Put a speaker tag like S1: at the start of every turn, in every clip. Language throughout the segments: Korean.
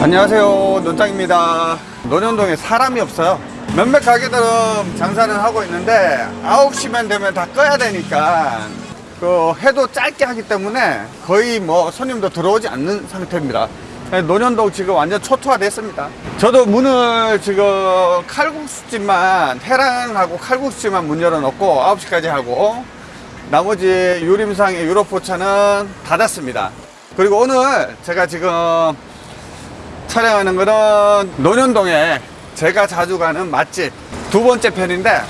S1: 안녕하세요. 논장입니다. 논현동에 사람이 없어요. 몇몇 가게들은 장사는 하고 있는데 9시만 되면 다 꺼야 되니까 그 해도 짧게 하기 때문에 거의 뭐 손님도 들어오지 않는 상태입니다. 논현동 지금 완전 초토화 됐습니다. 저도 문을 지금 칼국수집만 해랑하고 칼국수집만 문 열어놓고 9시까지 하고 나머지 유림상의 유럽포차는 닫았습니다. 그리고 오늘 제가 지금 촬영하는 거는 논현동에 제가 자주 가는 맛집 두 번째 편인데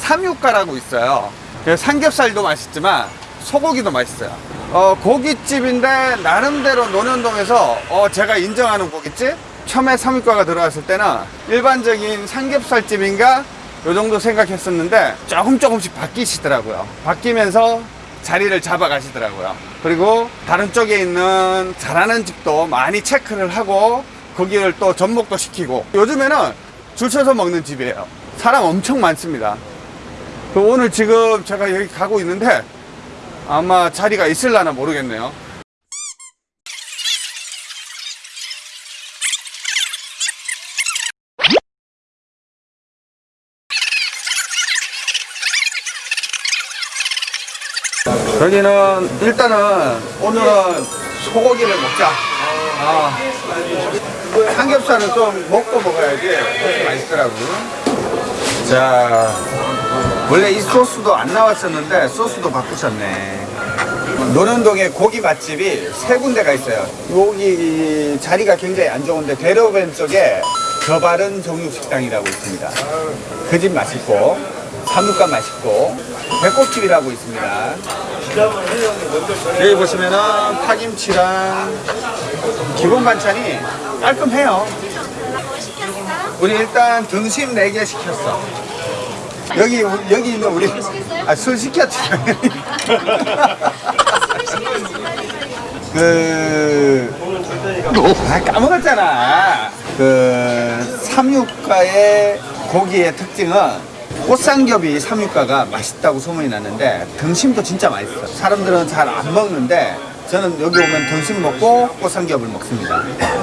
S1: 삼육가라고 있어요. 그 삼겹살도 맛있지만 소고기도 맛있어요. 어, 고깃집인데 나름대로 논현동에서 어, 제가 인정하는 고깃집? 처음에 삼육가가 들어왔을 때는 일반적인 삼겹살집인가? 요 정도 생각했었는데 조금 조금씩 바뀌시더라고요. 바뀌면서 자리를 잡아 가시더라고요. 그리고 다른 쪽에 있는 잘하는 집도 많이 체크를 하고 거기를 또 접목도 시키고. 요즘에는 줄 서서 먹는 집이에요. 사람 엄청 많습니다. 그 오늘 지금 제가 여기 가고 있는데 아마 자리가 있을라나 모르겠네요. 여기는 일단은 오늘은 소고기를 먹자. 아, 삼겹살은 좀 먹고 먹어야지. 훨씬 맛있더라고요 자 원래 이 소스도 안 나왔었는데 소스도 바꾸셨네. 노련동에 고기 맛집이 세 군데가 있어요. 여기 자리가 굉장히 안 좋은데 대로변 쪽에 저바른 정육식당이라고 있습니다. 그 집 맛있고 삼육간 맛있고 배꼽집이라고 있습니다. 여기 보시면은 파김치랑 기본 반찬이 깔끔해요. 우리 일단 등심 4개 시켰어. 여기 여기 있는 우리 아, 술 시켰지. 그 아, 까먹었잖아. 그 삼육가의 고기의 특징은 꽃삼겹이 삼육가가 맛있다고 소문이 났는데 등심도 진짜 맛있어. 사람들은 잘 안 먹는데 저는 여기 오면 등심 먹고 꽃삼겹을 먹습니다.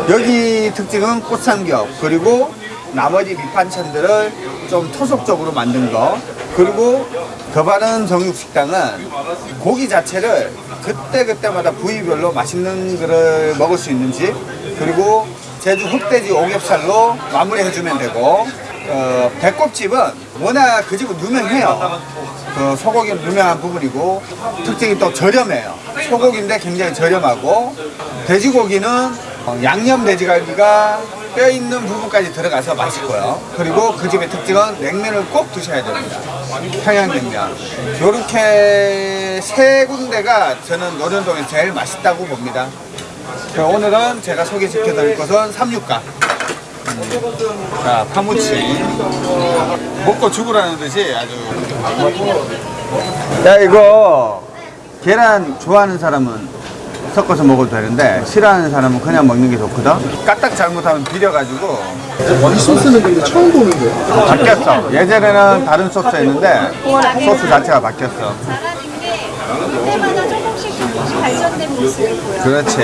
S1: 여기 특징은 꽃삼겹 그리고 나머지 밑반찬들을 좀 토속적으로 만든 거. 그리고 더 바른 정육식당은 고기 자체를 그때그때마다 부위별로 맛있는 거를 먹을 수 있는 집 그리고 제주 흑돼지 오겹살로 마무리해주면 되고 어, 배꼽집은 워낙 그 집은 유명해요 그 소고기는 유명한 부분이고 특징이 또 저렴해요. 소고기인데 굉장히 저렴하고 돼지고기는 어, 양념 돼지갈비가 뼈 있는 부분까지 들어가서 맛있고요. 그리고 그 집의 특징은 냉면을 꼭 드셔야 됩니다. 평양냉면. 이렇게 세 군데가 저는 노련동에 제일 맛있다고 봅니다. 자, 오늘은 제가 소개시켜 드릴 것은 삼육가 자, 파무치. 먹고 죽으라는 듯이 아주. 야, 이거 계란 좋아하는 사람은 섞어서 먹어도 되는데 싫어하는 사람은 그냥 먹는 게 좋거든. 까딱 잘못하면 비려가지고
S2: 이 소스는 근데 처음 보는데
S1: 바뀌었어. 예전에는 다른 소스였는데 소스 자체가 바뀌었어.
S3: 잘하는 게 때마다 조금씩 조금씩 발전된 모습을 보여요.
S1: 그렇지.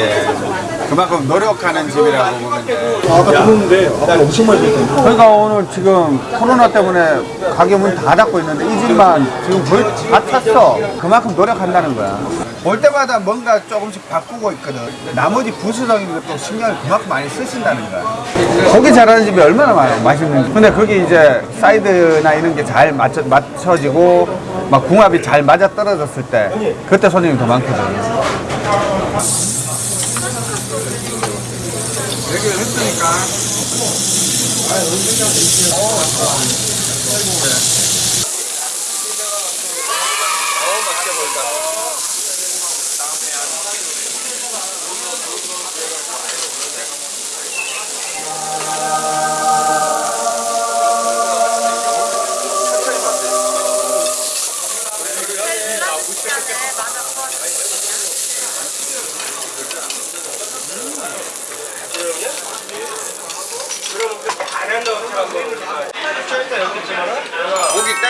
S1: 그만큼 노력하는 집이라고 보면 돼.
S2: 아까 들었는데 아까 엄청 많이 들었던데
S1: 그러니까 오늘 지금 코로나 때문에 가게 문 다 닫고 있는데 이 집만 지금 거의 다 찼어. 그만큼 노력한다는 거야. 올 때마다 뭔가 조금씩 바꾸고 있거든. 나머지 부수적인 것도 신경을 그만큼 많이 쓰신다는 거야. 고기 잘하는 집이 얼마나 많아, 맛있는지. 근데 거기 이제 사이드나 이런 게 잘 맞춰, 맞춰지고 막 궁합이 잘 맞아 떨어졌을 때 그때 손님이 더 많거든. 얘기를 했으니까. 고기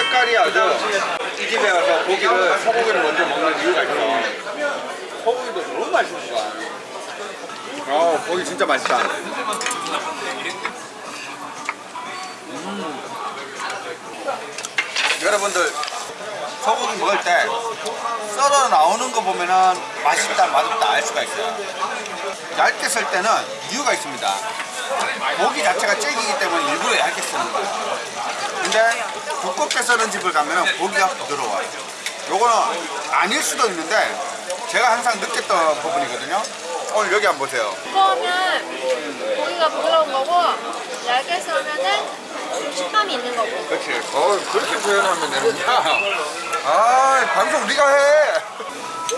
S1: 때깔이 아주 이 집에 와서 고기를 소고기를 먼저 먹는 이유가 있어. 소고기도 너무 맛있는 거야. 어, 고기 진짜 맛있다. 여러분들 소고기 먹을 때 썰어 나오는 거 보면은 맛있다 맛없다 알 수가 있어요. 얇게 썰 때는 이유가 있습니다. 고기 자체가 질기기 때문에 일부러 얇게 쓰는 거예요. 근데 두껍게 썰은 집을 가면 고기가 부드러워요. 요거는 아닐 수도 있는데 제가 항상 느꼈던 부분이거든요. 오늘 여기 한번 보세요.
S3: 두꺼우면 고기가 부드러운 거고 얇게 썰면은 식감이 있는 거고
S1: 그렇지. 어, 그렇게 표현하면 되는구나. 아, 방송 우리가 해.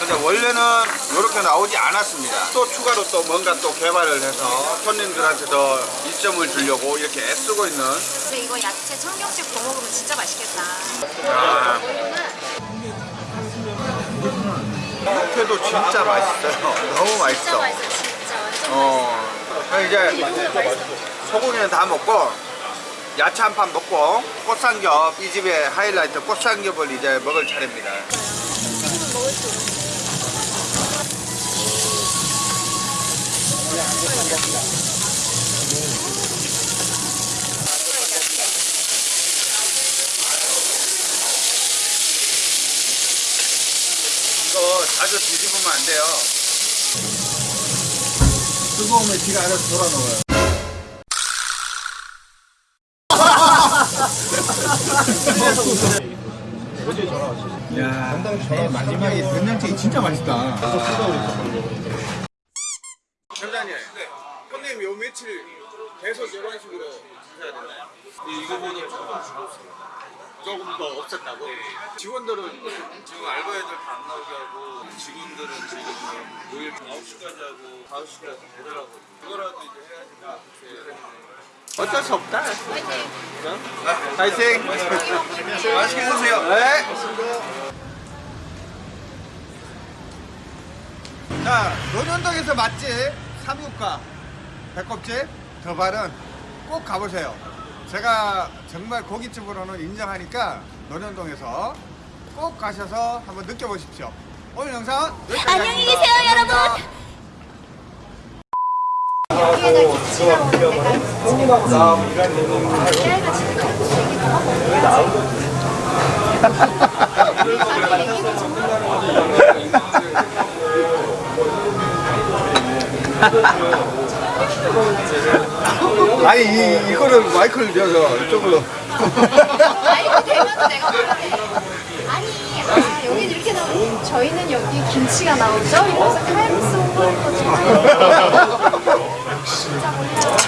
S1: 근데 원래는 이렇게 나오지 않았습니다. 또 추가로 또 뭔가 또 개발을 해서 손님들한테 더 이점을 주려고 이렇게 애쓰고 있는
S3: 근데 이거 야채 청경채 구워 먹으면 진짜 맛있겠다
S1: 아, 육회도 진짜 맛있어요. 너무
S3: 진짜
S1: 맛있어.
S3: 맛있어 진짜 완전
S1: 어, 그럼 이제 소고기는 다 먹고 야채 한 판 먹고 꽃삼겹 이 집의 하이라이트 꽃삼겹을 이제 먹을 차례입니다.
S3: 맛있어 먹을 수
S1: 이거 자주 뒤집으면 안 돼요. 뜨거우면 지가 알아서 돌아 놓아요. 야, 마지막에 된장찌개 진짜 맛있다. 네,
S4: 이거보다 조금 줄었습니다.
S1: 조금 더 없앴다고? 네. 직원들은?
S4: 지금 알바애들 다 나오게 하고 직원들은 지금 뭐 모일 9시까지 하고 5시까지 되더라고. 그거라도 이제 해야지 네.
S1: 어쩔 수 없다.
S3: 파이팅!
S1: 파이팅! 네. 맛있게 드세요. 네. 자, 논현동에서 맛집 삼육가. 배꼽집? 더발은 꼭 가보세요. 제가 정말 고깃집으로는 인정하니까 논현동에서 꼭 가셔서 한번 느껴보십시오. 오늘 영상 여기까지
S3: 안녕히. 계세요, 여러분.
S1: 감사합니다.
S3: 여기에
S1: 아니 이, 이거를 마이크를 줘서 이쪽으로.
S3: 아이고 되면 내가 아니 아 여기 이렇게 나오고 저희는 여기 김치가 나오죠? 이러면서 칼국수 홍보하는 거잖아요. 진짜 몰라